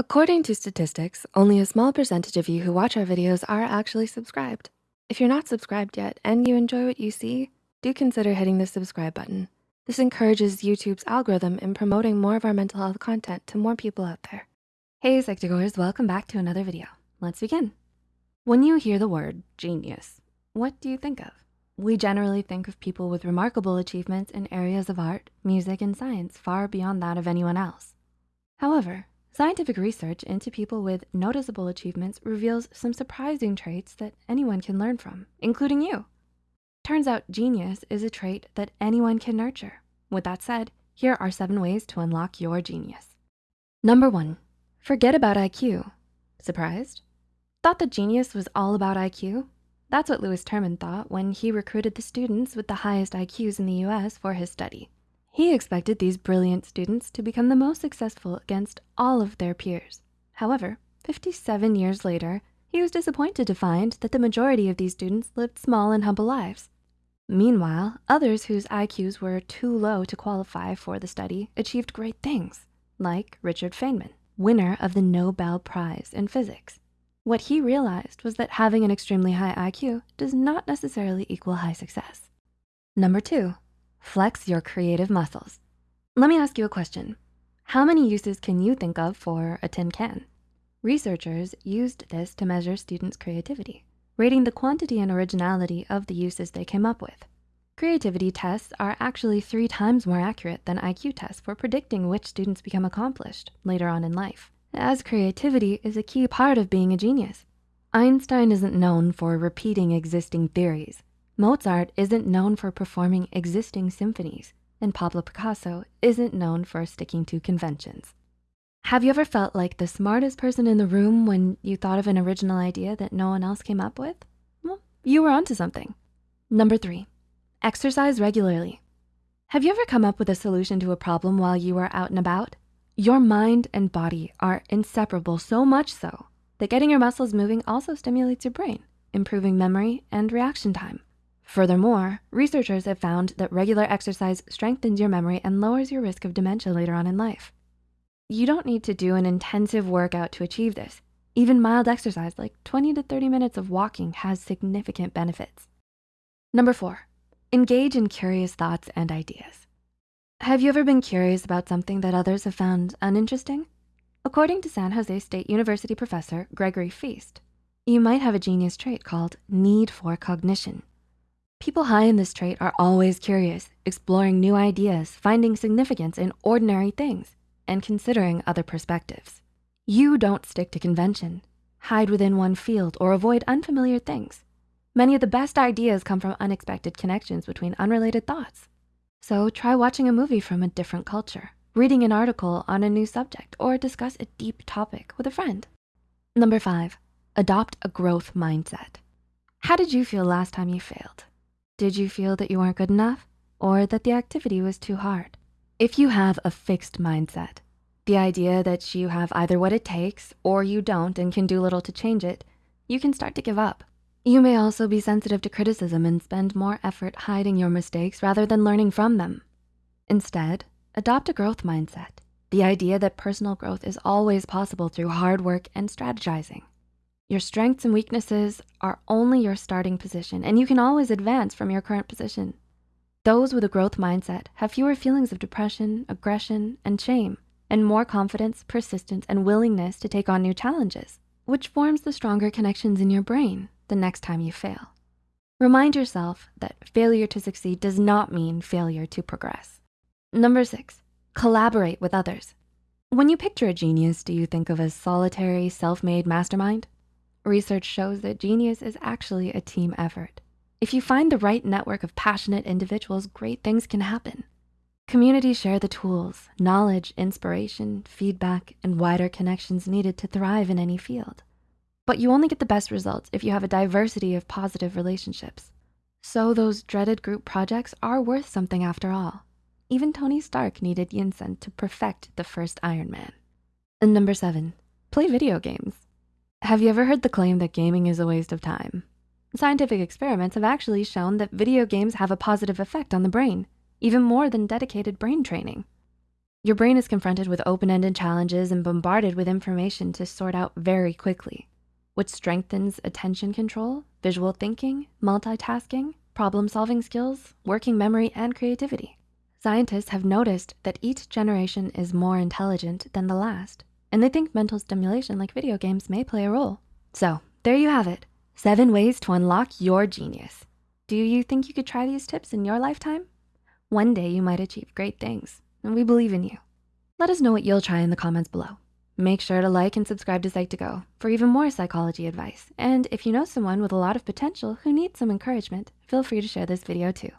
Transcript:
According to statistics, only a small percentage of you who watch our videos are actually subscribed. If you're not subscribed yet and you enjoy what you see, do consider hitting the subscribe button. This encourages YouTube's algorithm in promoting more of our mental health content to more people out there. Hey Psych2Goers, welcome back to another video. Let's begin. When you hear the word genius, what do you think of? We generally think of people with remarkable achievements in areas of art, music, and science far beyond that of anyone else. However, Scientific research into people with noticeable achievements reveals some surprising traits that anyone can learn from, including you. Turns out genius is a trait that anyone can nurture. With that said, here are seven ways to unlock your genius. Number one, forget about IQ. Surprised? Thought that genius was all about IQ? That's what Lewis Terman thought when he recruited the students with the highest IQs in the US for his study. He expected these brilliant students to become the most successful against all of their peers. However, 57 years later, he was disappointed to find that the majority of these students lived small and humble lives. Meanwhile, others whose IQs were too low to qualify for the study achieved great things, like Richard Feynman, winner of the Nobel Prize in physics. What he realized was that having an extremely high IQ does not necessarily equal high success. Number two, Flex your creative muscles. Let me ask you a question. How many uses can you think of for a tin can? Researchers used this to measure students' creativity, rating the quantity and originality of the uses they came up with. Creativity tests are actually three times more accurate than IQ tests for predicting which students become accomplished later on in life, as creativity is a key part of being a genius. Einstein isn't known for repeating existing theories. Mozart isn't known for performing existing symphonies, and Pablo Picasso isn't known for sticking to conventions. Have you ever felt like the smartest person in the room when you thought of an original idea that no one else came up with? Well, you were onto something. Number three, exercise regularly. Have you ever come up with a solution to a problem while you were out and about? Your mind and body are inseparable so much so that getting your muscles moving also stimulates your brain, improving memory and reaction time. Furthermore, researchers have found that regular exercise strengthens your memory and lowers your risk of dementia later on in life. You don't need to do an intensive workout to achieve this. Even mild exercise like 20 to 30 minutes of walking has significant benefits. Number four, engage in curious thoughts and ideas. Have you ever been curious about something that others have found uninteresting? According to San Jose State University professor Gregory Feist, you might have a genius trait called need for cognition. People high in this trait are always curious, exploring new ideas, finding significance in ordinary things, and considering other perspectives. You don't stick to convention, hide within one field, or avoid unfamiliar things. Many of the best ideas come from unexpected connections between unrelated thoughts. So try watching a movie from a different culture, reading an article on a new subject, or discuss a deep topic with a friend. Number five, adopt a growth mindset. How did you feel last time you failed? Did you feel that you weren't good enough or that the activity was too hard? If you have a fixed mindset, the idea that you have either what it takes or you don't and can do little to change it, you can start to give up. You may also be sensitive to criticism and spend more effort hiding your mistakes rather than learning from them. Instead, adopt a growth mindset, the idea that personal growth is always possible through hard work and strategizing. Your strengths and weaknesses are only your starting position and you can always advance from your current position. Those with a growth mindset have fewer feelings of depression, aggression, and shame, and more confidence, persistence, and willingness to take on new challenges, which forms the stronger connections in your brain the next time you fail. Remind yourself that failure to succeed does not mean failure to progress. Number six, collaborate with others. When you picture a genius, do you think of a solitary, self-made mastermind? Research shows that genius is actually a team effort. If you find the right network of passionate individuals, great things can happen. Communities share the tools, knowledge, inspiration, feedback, and wider connections needed to thrive in any field. But you only get the best results if you have a diversity of positive relationships. So those dreaded group projects are worth something after all. Even Tony Stark needed Yinsen to perfect the first Iron Man. And number seven, play video games. Have you ever heard the claim that gaming is a waste of time? Scientific experiments have actually shown that video games have a positive effect on the brain, even more than dedicated brain training. Your brain is confronted with open-ended challenges and bombarded with information to sort out very quickly, which strengthens attention control, visual thinking, multitasking, problem-solving skills, working memory, and creativity. Scientists have noticed that each generation is more intelligent than the last, and they think mental stimulation like video games may play a role. So there you have it, seven ways to unlock your genius. Do you think you could try these tips in your lifetime? One day you might achieve great things, and we believe in you. Let us know what you'll try in the comments below. Make sure to like and subscribe to Psych2Go for even more psychology advice. And if you know someone with a lot of potential who needs some encouragement, feel free to share this video too.